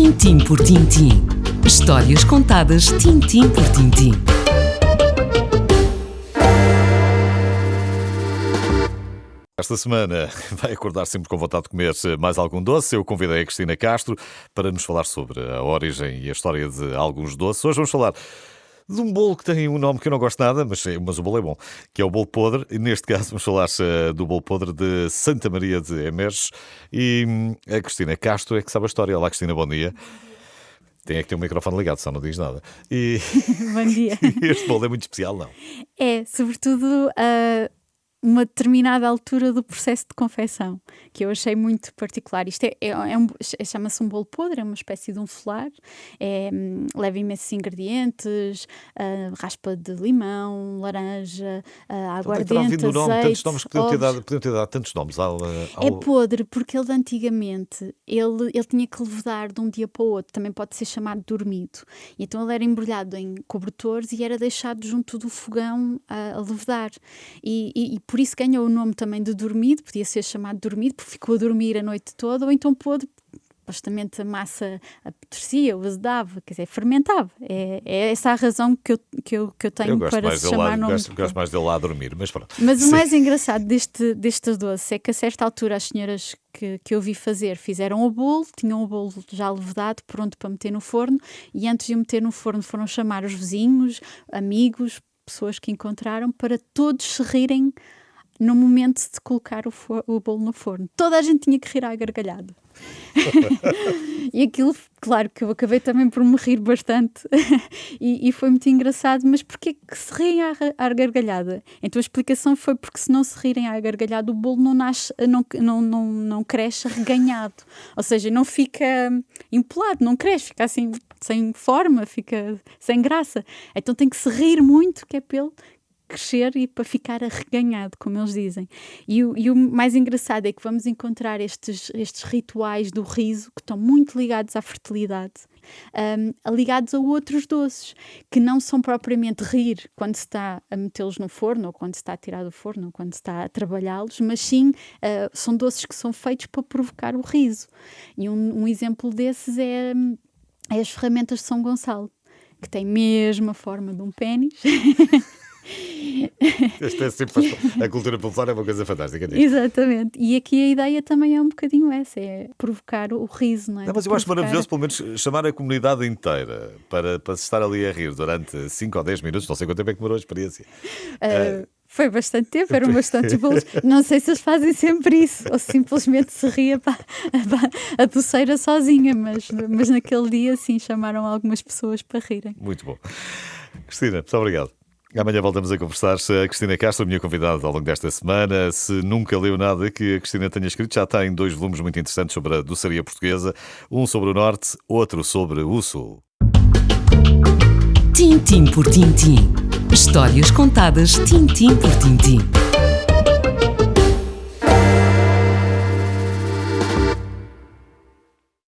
Tintim por tintim. Histórias contadas tintim por tintim. Esta semana vai acordar sempre com vontade de comer mais algum doce. Eu convidei a Cristina Castro para nos falar sobre a origem e a história de alguns doces. Hoje vamos falar de um bolo que tem um nome que eu não gosto nada, mas, mas o bolo é bom, que é o bolo podre. E neste caso vamos falar uh, do bolo podre de Santa Maria de Emerges. E hum, a Cristina Castro é que sabe a história. Olá, Cristina, bom dia. Tem é que ter o microfone ligado, só não diz nada. E... Bom dia. este bolo é muito especial, não? É, sobretudo uh, uma determinada altura do processo de confecção, que eu achei muito particular. Isto é, é, é um, chama-se um bolo podre, é uma espécie de um folar, é, leva imensos ingredientes, uh, raspa de limão, laranja, uh, aguardente, então, nome, azeite, tantos nomes, podiam ter, dado, podiam ter dado tantos nomes ao, ao... É podre, porque ele antigamente, ele, ele tinha que levedar de um dia para o outro, também pode ser chamado dormido. E então ele era embrulhado em cobertores e era deixado junto do fogão a, a levedar. E, e por isso ganhou o nome também de dormido, podia ser chamado dormido, porque ficou a dormir a noite toda, ou então pôde supostamente a massa apetrecia, o azedava, quer dizer, fermentava. É, é essa a razão que eu, que eu, que eu tenho eu para se chamar lá, nome. Gosto, gosto mais dele lá a dormir, mas pronto. Mas Sim. o mais engraçado deste, deste doce é que a certa altura as senhoras que, que eu vi fazer fizeram o bolo, tinham o bolo já levedado, pronto para meter no forno, e antes de o meter no forno foram chamar os vizinhos, amigos, pessoas que encontraram, para todos se rirem no momento de colocar o, o bolo no forno. Toda a gente tinha que rir à gargalhada. e aquilo, claro que eu acabei também por me rir bastante e, e, foi muito engraçado, mas porquê que se riem à, à, gargalhada? Então a explicação foi porque se não se rirem à gargalhada o bolo não nasce, não, não, não, não cresce reganhado, ou seja, não fica empolado, não cresce, fica assim sem forma, fica sem graça. Então tem que se rir muito, que é pelo crescer e para ficar arreganhado, como eles dizem. E o, e o mais engraçado é que vamos encontrar estes, estes rituais do riso que estão muito ligados à fertilidade, um, ligados a outros doces, que não são propriamente rir quando se está a metê-los no forno, ou quando se está a tirar do forno, ou quando se está a trabalhá-los, mas sim uh, são doces que são feitos para provocar o riso. E um, um exemplo desses é, é as ferramentas de São Gonçalo, que têm mesmo a forma de um pênis. Este é sempre, a cultura popular é uma coisa fantástica. Exatamente. E aqui a ideia também é um bocadinho essa, é provocar o riso, não é? Não, mas eu acho maravilhoso, pelo menos, chamar a comunidade inteira para, para se estar ali a rir durante 5 ou 10 minutos, não sei quanto tempo é que demorou a experiência. Uh, uh, foi bastante tempo, eram bastante bolos. Não sei se eles fazem sempre isso, ou simplesmente se ria para, a doceira sozinha, mas, mas naquele dia sim chamaram algumas pessoas para rirem. Muito bom. Cristina, muito obrigado. Amanhã voltamos a conversar. A Cristina Castro, minha convidada ao longo desta semana. Se nunca leu nada que a Cristina tenha escrito, já tem dois volumes muito interessantes sobre a doçaria portuguesa: um sobre o Norte, outro sobre o Sul. Tintim por tintim. Histórias contadas tintim por tintim.